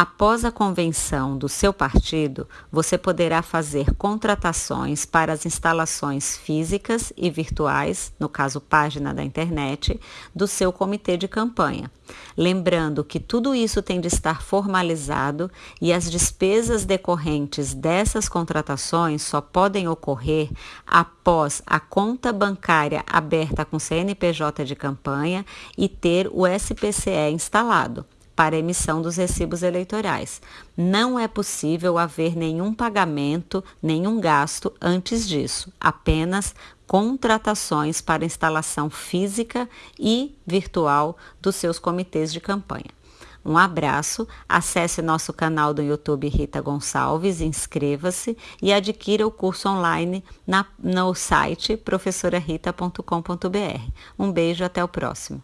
Após a convenção do seu partido, você poderá fazer contratações para as instalações físicas e virtuais, no caso página da internet, do seu comitê de campanha. Lembrando que tudo isso tem de estar formalizado e as despesas decorrentes dessas contratações só podem ocorrer após a conta bancária aberta com CNPJ de campanha e ter o SPCE instalado para emissão dos recibos eleitorais. Não é possível haver nenhum pagamento, nenhum gasto antes disso, apenas contratações para instalação física e virtual dos seus comitês de campanha. Um abraço, acesse nosso canal do YouTube Rita Gonçalves, inscreva-se e adquira o curso online na, no site professorarita.com.br. Um beijo, até o próximo.